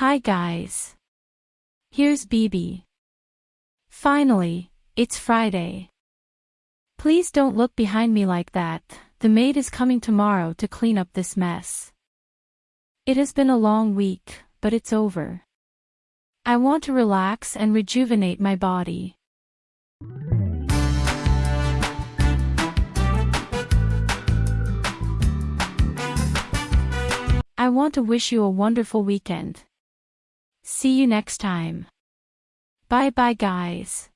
Hi guys. Here's BB. Finally, it's Friday. Please don't look behind me like that, the maid is coming tomorrow to clean up this mess. It has been a long week, but it's over. I want to relax and rejuvenate my body. I want to wish you a wonderful weekend. See you next time. Bye bye guys.